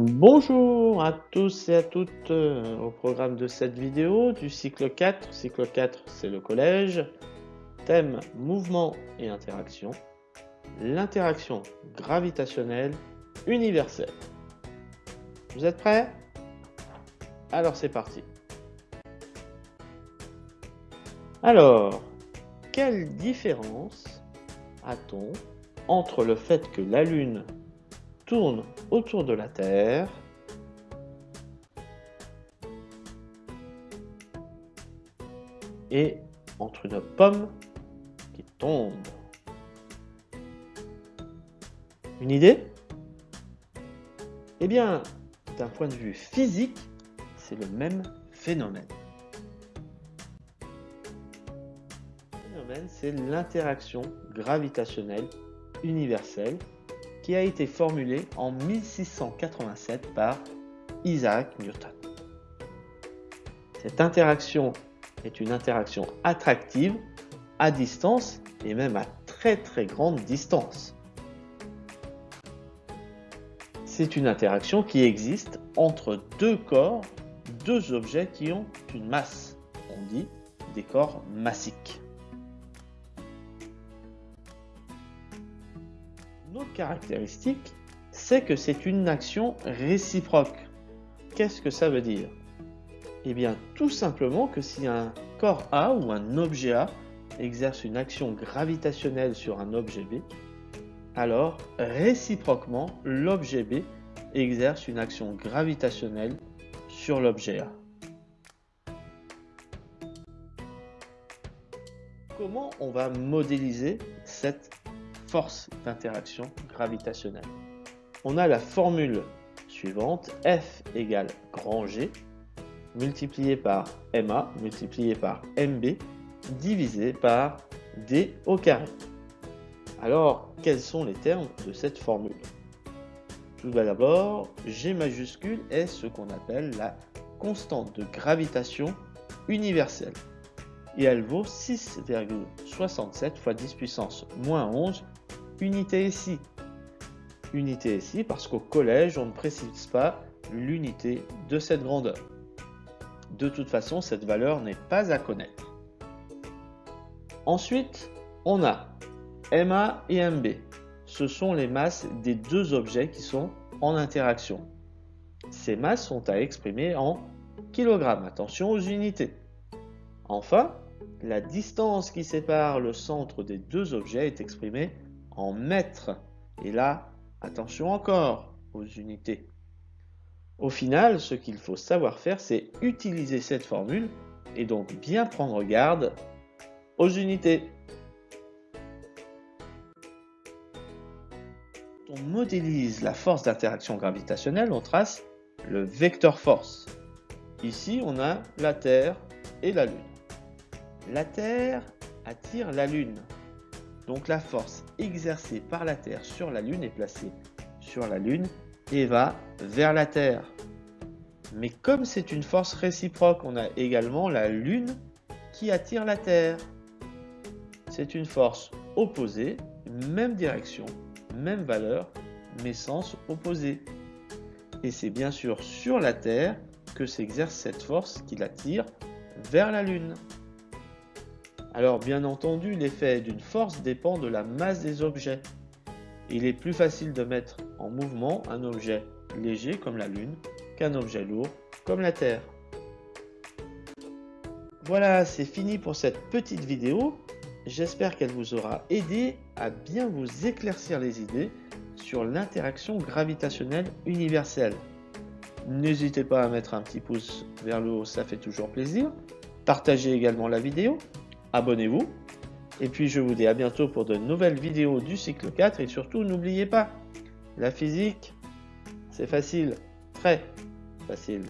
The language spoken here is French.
Bonjour à tous et à toutes euh, au programme de cette vidéo du cycle 4. Cycle 4, c'est le collège. Thème mouvement et interaction. L'interaction gravitationnelle universelle. Vous êtes prêts? Alors c'est parti. Alors, quelle différence a-t-on entre le fait que la Lune tourne autour de la Terre et entre une pomme qui tombe. Une idée? Eh bien, d'un point de vue physique, c'est le même phénomène. Le phénomène, c'est l'interaction gravitationnelle universelle qui a été formulé en 1687 par Isaac Newton. Cette interaction est une interaction attractive à distance et même à très très grande distance. C'est une interaction qui existe entre deux corps, deux objets qui ont une masse. On dit des corps massiques. Notre caractéristique, c'est que c'est une action réciproque. Qu'est-ce que ça veut dire? Eh bien, tout simplement que si un corps A ou un objet A exerce une action gravitationnelle sur un objet B, alors réciproquement, l'objet B exerce une action gravitationnelle sur l'objet A. Comment on va modéliser cette force d'interaction gravitationnelle. On a la formule suivante, F égale grand G, multiplié par MA, multiplié par MB, divisé par D au carré. Alors, quels sont les termes de cette formule? Tout d'abord, G majuscule est ce qu'on appelle la constante de gravitation universelle. Et elle vaut 6,67 fois 10 puissance moins 11 unité ici. Unité ici parce qu'au collège, on ne précise pas l'unité de cette grandeur. De toute façon, cette valeur n'est pas à connaître. Ensuite, on a MA et MB. Ce sont les masses des deux objets qui sont en interaction. Ces masses sont à exprimer en kilogrammes. Attention aux unités. Enfin, la distance qui sépare le centre des deux objets est exprimée en mètres. Et là, attention encore aux unités. Au final, ce qu'il faut savoir faire, c'est utiliser cette formule et donc bien prendre garde aux unités. On modélise la force d'interaction gravitationnelle, on trace le vecteur force. Ici, on a la Terre et la Lune. La Terre attire la Lune. Donc la force exercée par la Terre sur la Lune est placée sur la Lune et va vers la Terre. Mais comme c'est une force réciproque, on a également la Lune qui attire la Terre. C'est une force opposée, même direction, même valeur, mais sens opposé. Et c'est bien sûr sur la Terre que s'exerce cette force qui l'attire vers la Lune. Alors bien entendu, l'effet d'une force dépend de la masse des objets. Il est plus facile de mettre en mouvement un objet léger comme la Lune qu'un objet lourd comme la Terre. Voilà, c'est fini pour cette petite vidéo. J'espère qu'elle vous aura aidé à bien vous éclaircir les idées sur l'interaction gravitationnelle universelle. N'hésitez pas à mettre un petit pouce vers le haut, ça fait toujours plaisir. Partagez également la vidéo abonnez-vous. Et puis je vous dis à bientôt pour de nouvelles vidéos du cycle 4 et surtout n'oubliez pas, la physique, c'est facile, très facile.